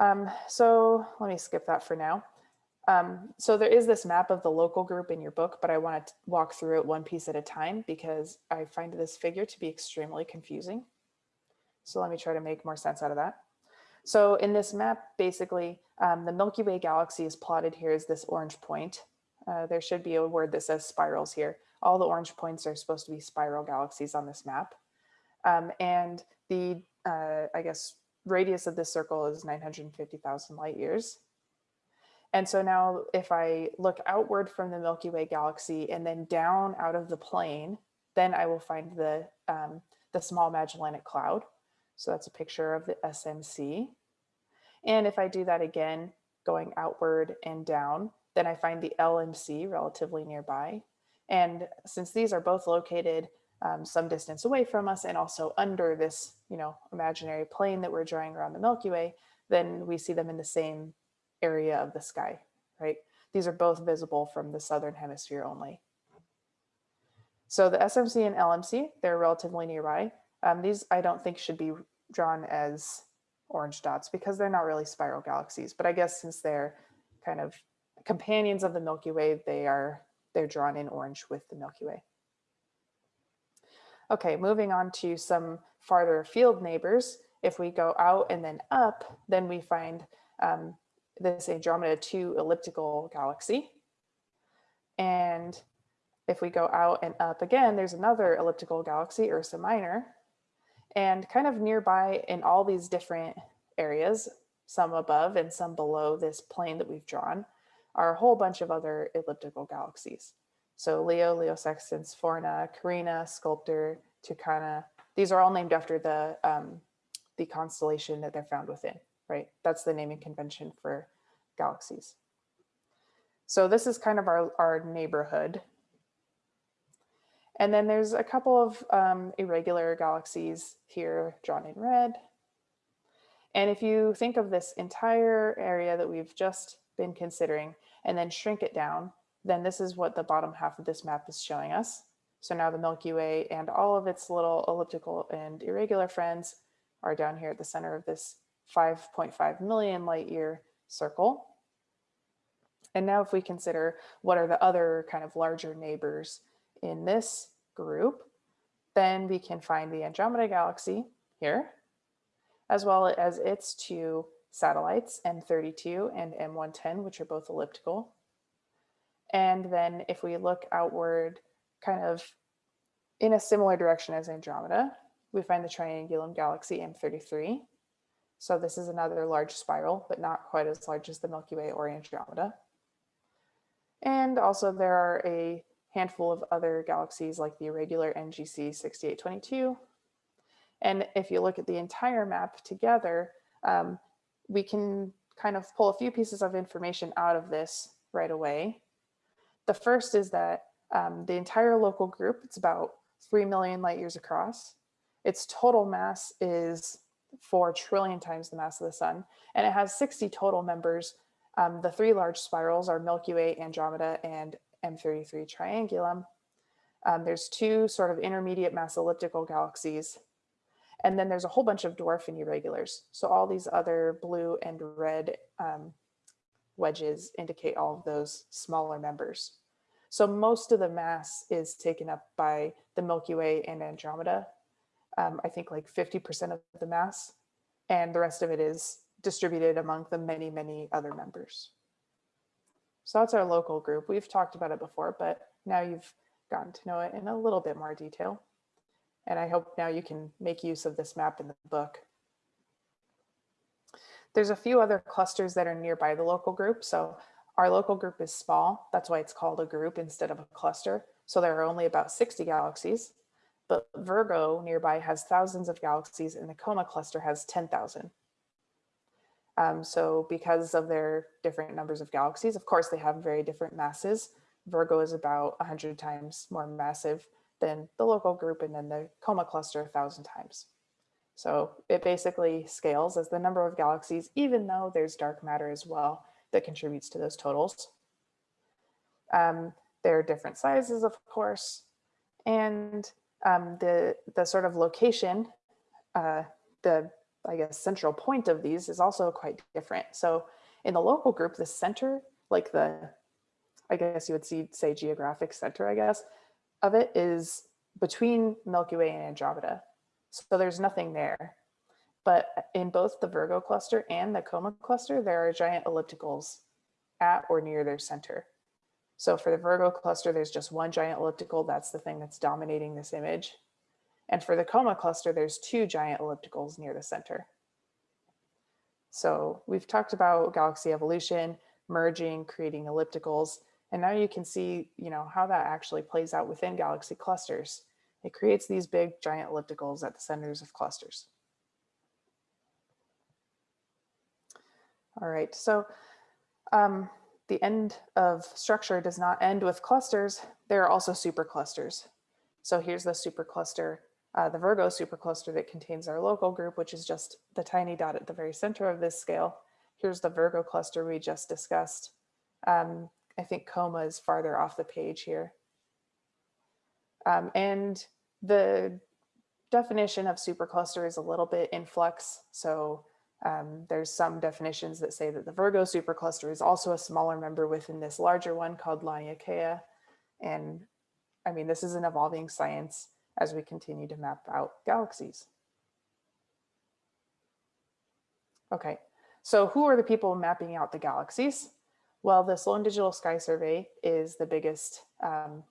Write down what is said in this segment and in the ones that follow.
Um, so let me skip that for now. Um, so there is this map of the local group in your book, but I want to walk through it one piece at a time because I find this figure to be extremely confusing. So let me try to make more sense out of that. So in this map, basically, um, the Milky Way galaxy is plotted here as this orange point. Uh, there should be a word that says spirals here. All the orange points are supposed to be spiral galaxies on this map. Um, and the, uh, I guess, radius of this circle is 950,000 light years. And so now if I look outward from the Milky Way galaxy and then down out of the plane, then I will find the, um, the small Magellanic Cloud. So that's a picture of the SMC. And if I do that again, going outward and down, then I find the LMC relatively nearby. And since these are both located um, some distance away from us and also under this, you know, imaginary plane that we're drawing around the Milky Way, then we see them in the same area of the sky, right? These are both visible from the southern hemisphere only. So the SMC and LMC, they're relatively nearby. Um, these I don't think should be drawn as orange dots because they're not really spiral galaxies, but I guess since they're kind of companions of the Milky Way, they are they're drawn in orange with the Milky Way. Okay, moving on to some farther field neighbors. If we go out and then up, then we find um, this Andromeda 2 elliptical galaxy. And if we go out and up again, there's another elliptical galaxy, Ursa Minor. And kind of nearby in all these different areas, some above and some below this plane that we've drawn, are a whole bunch of other elliptical galaxies. So Leo, Leo Sextans, Fornax, Carina, Sculptor, Tucana, these are all named after the, um, the constellation that they're found within right? That's the naming convention for galaxies. So this is kind of our, our neighborhood. And then there's a couple of um, irregular galaxies here drawn in red. And if you think of this entire area that we've just been considering and then shrink it down, then this is what the bottom half of this map is showing us. So now the Milky Way and all of its little elliptical and irregular friends are down here at the center of this 5.5 million light year circle. And now if we consider what are the other kind of larger neighbors in this group, then we can find the Andromeda galaxy here, as well as its two satellites, M32 and M110, which are both elliptical. And then if we look outward kind of in a similar direction as Andromeda, we find the Triangulum galaxy M33, so this is another large spiral, but not quite as large as the Milky Way or Andromeda. And also there are a handful of other galaxies like the irregular NGC 6822. And if you look at the entire map together, um, we can kind of pull a few pieces of information out of this right away. The first is that um, the entire local group, it's about 3 million light years across. Its total mass is 4 trillion times the mass of the sun, and it has 60 total members. Um, the three large spirals are Milky Way, Andromeda, and M33 Triangulum. Um, there's two sort of intermediate mass elliptical galaxies, and then there's a whole bunch of dwarf and irregulars. So all these other blue and red um, wedges indicate all of those smaller members. So most of the mass is taken up by the Milky Way and Andromeda, um, I think like 50% of the mass, and the rest of it is distributed among the many, many other members. So that's our local group. We've talked about it before, but now you've gotten to know it in a little bit more detail. And I hope now you can make use of this map in the book. There's a few other clusters that are nearby the local group. So our local group is small. That's why it's called a group instead of a cluster. So there are only about 60 galaxies but Virgo nearby has thousands of galaxies and the Coma cluster has 10,000. Um, so because of their different numbers of galaxies, of course, they have very different masses. Virgo is about 100 times more massive than the local group and then the Coma cluster thousand times. So it basically scales as the number of galaxies, even though there's dark matter as well that contributes to those totals. Um, there are different sizes, of course, and um, the, the sort of location, uh, the I guess, central point of these is also quite different. So in the local group, the center, like the, I guess you would see, say geographic center, I guess, of it is between Milky Way and Andromeda. So there's nothing there. But in both the Virgo cluster and the Coma cluster, there are giant ellipticals at or near their center. So for the Virgo cluster, there's just one giant elliptical. That's the thing that's dominating this image. And for the Coma cluster, there's two giant ellipticals near the center. So we've talked about galaxy evolution, merging, creating ellipticals, and now you can see, you know, how that actually plays out within galaxy clusters. It creates these big giant ellipticals at the centers of clusters. All right, so um, the end of structure does not end with clusters. There are also superclusters. So here's the supercluster, uh, the Virgo supercluster that contains our local group, which is just the tiny dot at the very center of this scale. Here's the Virgo cluster we just discussed. Um, I think coma is farther off the page here. Um, and the definition of supercluster is a little bit in flux. So um, there's some definitions that say that the Virgo supercluster is also a smaller member within this larger one called Laniakea. And I mean, this is an evolving science as we continue to map out galaxies. Okay, so who are the people mapping out the galaxies? Well, the Sloan Digital Sky Survey is the biggest um,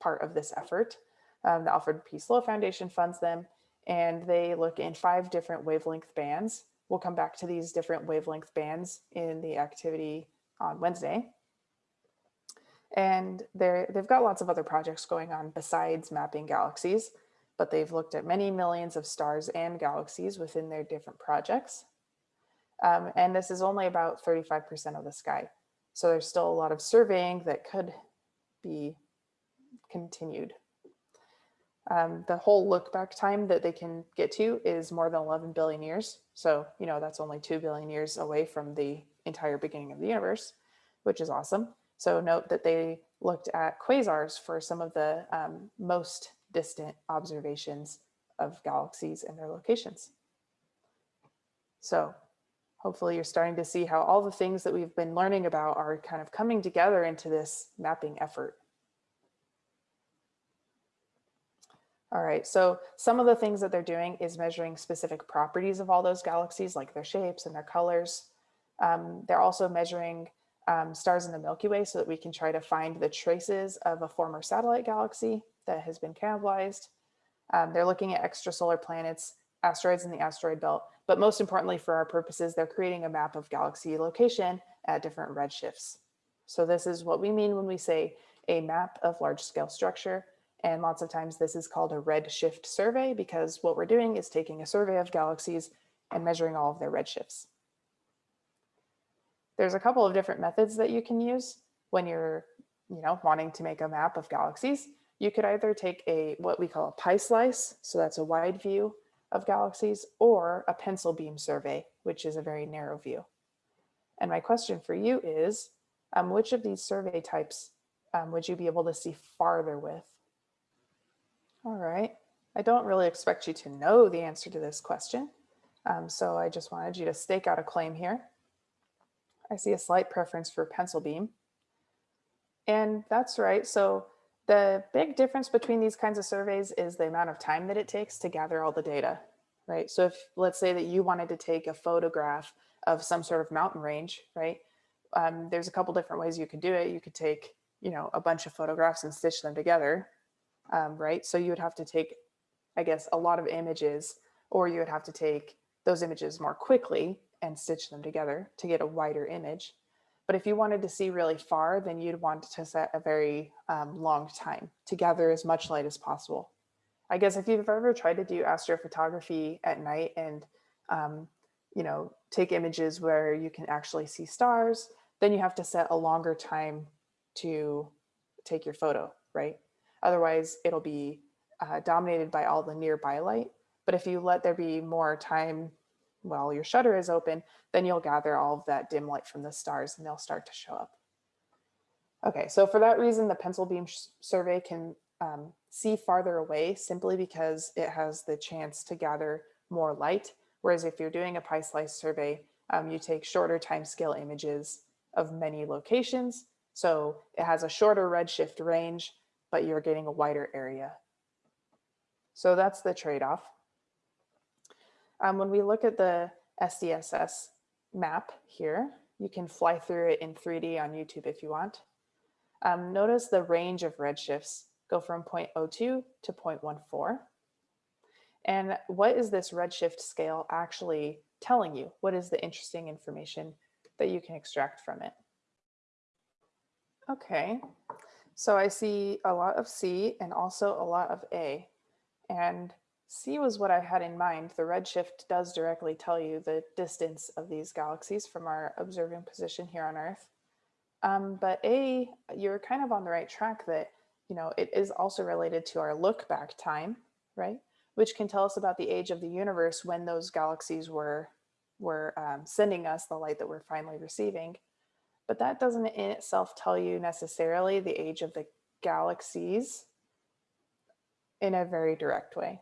part of this effort. Um, the Alfred P. Sloan Foundation funds them, and they look in five different wavelength bands. We'll come back to these different wavelength bands in the activity on Wednesday. And they've got lots of other projects going on besides mapping galaxies, but they've looked at many millions of stars and galaxies within their different projects. Um, and this is only about 35% of the sky. So there's still a lot of surveying that could be continued. Um, the whole look back time that they can get to is more than 11 billion years. So, you know, that's only 2 billion years away from the entire beginning of the universe, which is awesome. So note that they looked at quasars for some of the um, most distant observations of galaxies and their locations. So hopefully you're starting to see how all the things that we've been learning about are kind of coming together into this mapping effort. All right, so some of the things that they're doing is measuring specific properties of all those galaxies, like their shapes and their colors. Um, they're also measuring um, stars in the Milky Way so that we can try to find the traces of a former satellite galaxy that has been cannibalized. Um, they're looking at extrasolar planets, asteroids in the asteroid belt, but most importantly for our purposes, they're creating a map of galaxy location at different redshifts. So this is what we mean when we say a map of large scale structure. And lots of times this is called a redshift survey because what we're doing is taking a survey of galaxies and measuring all of their redshifts. There's a couple of different methods that you can use when you're you know, wanting to make a map of galaxies. You could either take a what we call a pie slice, so that's a wide view of galaxies or a pencil beam survey, which is a very narrow view. And my question for you is, um, which of these survey types um, would you be able to see farther with? All right, I don't really expect you to know the answer to this question. Um, so I just wanted you to stake out a claim here. I see a slight preference for pencil beam. And that's right. So the big difference between these kinds of surveys is the amount of time that it takes to gather all the data, right? So if let's say that you wanted to take a photograph of some sort of mountain range, right? Um, there's a couple different ways you could do it. You could take, you know, a bunch of photographs and stitch them together, um, right? So you would have to take, I guess, a lot of images, or you would have to take those images more quickly and stitch them together to get a wider image. But if you wanted to see really far, then you'd want to set a very um, long time to gather as much light as possible. I guess if you've ever tried to do astrophotography at night and, um, you know, take images where you can actually see stars, then you have to set a longer time to take your photo, right? Otherwise, it'll be uh, dominated by all the nearby light. But if you let there be more time while your shutter is open, then you'll gather all of that dim light from the stars and they'll start to show up. Okay, so for that reason, the pencil beam survey can um, see farther away simply because it has the chance to gather more light, Whereas if you're doing a pie slice survey, um, you take shorter time scale images of many locations. So it has a shorter redshift range, but you're getting a wider area. So that's the trade-off. Um, when we look at the SDSS map here, you can fly through it in 3D on YouTube if you want. Um, notice the range of redshifts go from 0.02 to 0.14. And what is this redshift scale actually telling you? What is the interesting information that you can extract from it? Okay, so I see a lot of C and also a lot of A. And C was what I had in mind. The redshift does directly tell you the distance of these galaxies from our observing position here on Earth. Um, but A, you're kind of on the right track that, you know, it is also related to our look back time, right? Which can tell us about the age of the universe when those galaxies were, were um, sending us the light that we're finally receiving. But that doesn't in itself tell you necessarily the age of the galaxies in a very direct way.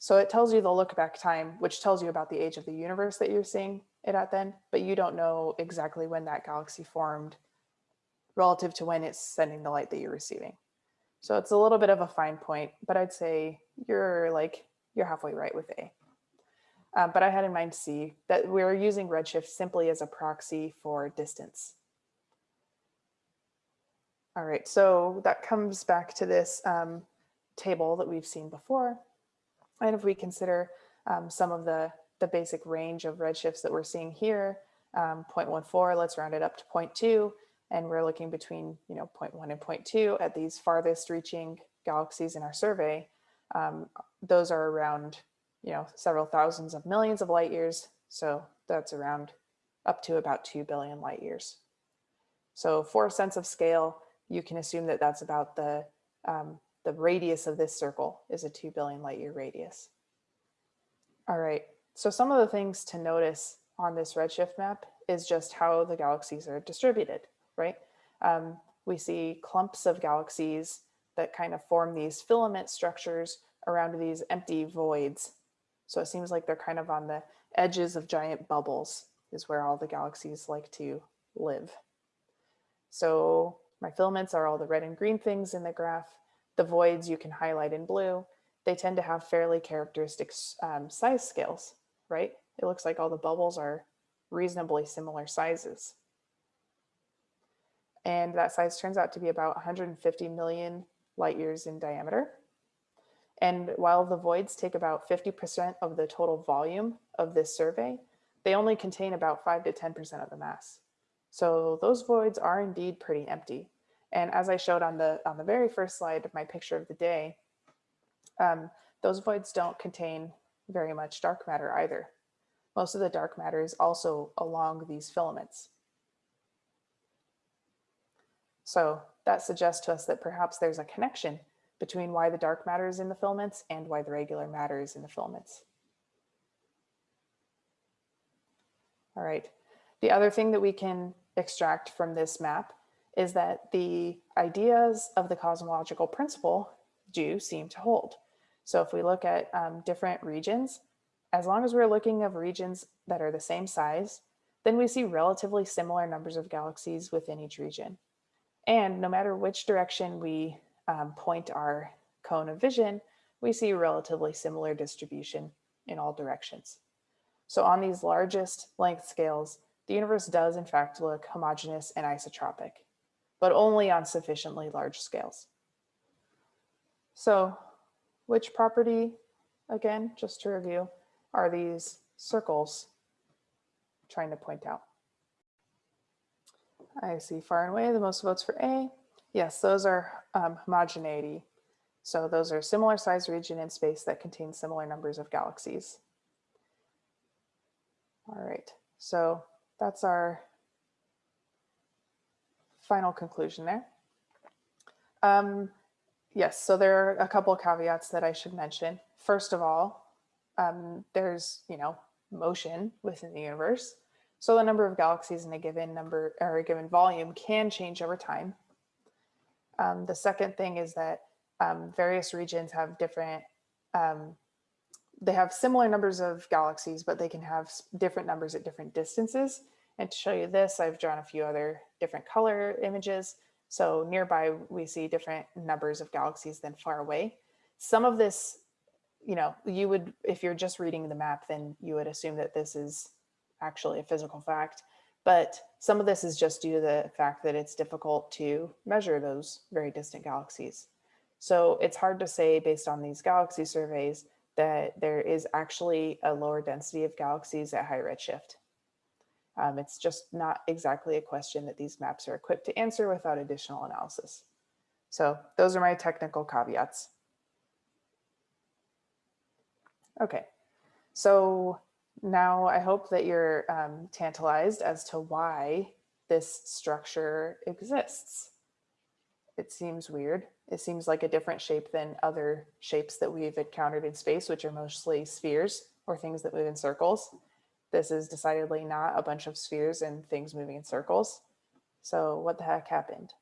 So it tells you the look back time, which tells you about the age of the universe that you're seeing it at then, but you don't know exactly when that galaxy formed relative to when it's sending the light that you're receiving. So it's a little bit of a fine point, but I'd say you're like, you're halfway right with A. Uh, but I had in mind C, that we're using redshift simply as a proxy for distance. All right, so that comes back to this um, table that we've seen before. And if we consider um, some of the, the basic range of redshifts that we're seeing here, um, 0.14, let's round it up to 0.2, and we're looking between you know 0.1 and 0.2 at these farthest reaching galaxies in our survey. Um, those are around you know several thousands of millions of light years. So that's around up to about 2 billion light years. So for a sense of scale, you can assume that that's about the, um, the radius of this circle is a 2 billion light year radius. All right, so some of the things to notice on this redshift map is just how the galaxies are distributed right? Um, we see clumps of galaxies that kind of form these filament structures around these empty voids. So it seems like they're kind of on the edges of giant bubbles is where all the galaxies like to live. So my filaments are all the red and green things in the graph. The voids you can highlight in blue. They tend to have fairly characteristic um, size scales, right? It looks like all the bubbles are reasonably similar sizes. And that size turns out to be about 150 million light years in diameter. And while the voids take about 50% of the total volume of this survey, they only contain about 5 to 10% of the mass. So those voids are indeed pretty empty. And as I showed on the, on the very first slide of my picture of the day, um, those voids don't contain very much dark matter either. Most of the dark matter is also along these filaments. So that suggests to us that perhaps there's a connection between why the dark matter is in the filaments and why the regular matter is in the filaments. All right. The other thing that we can extract from this map is that the ideas of the cosmological principle do seem to hold. So if we look at um, different regions, as long as we're looking of regions that are the same size, then we see relatively similar numbers of galaxies within each region. And no matter which direction we um, point our cone of vision, we see a relatively similar distribution in all directions. So on these largest length scales, the universe does in fact look homogeneous and isotropic, but only on sufficiently large scales. So which property, again, just to review, are these circles trying to point out? I see far and away the most votes for A. Yes, those are um, homogeneity. So those are similar size region in space that contain similar numbers of galaxies. All right, so that's our final conclusion there. Um, yes, so there are a couple of caveats that I should mention. First of all, um, there's, you know, motion within the universe. So the number of galaxies in a given number or a given volume can change over time. Um, the second thing is that um, various regions have different um, they have similar numbers of galaxies, but they can have different numbers at different distances. And to show you this, I've drawn a few other different color images. So nearby, we see different numbers of galaxies than far away. Some of this, you know, you would, if you're just reading the map, then you would assume that this is actually a physical fact. But some of this is just due to the fact that it's difficult to measure those very distant galaxies. So it's hard to say based on these galaxy surveys that there is actually a lower density of galaxies at high redshift. Um, it's just not exactly a question that these maps are equipped to answer without additional analysis. So those are my technical caveats. Okay, so now I hope that you're um, tantalized as to why this structure exists. It seems weird. It seems like a different shape than other shapes that we've encountered in space, which are mostly spheres or things that move in circles. This is decidedly not a bunch of spheres and things moving in circles. So what the heck happened?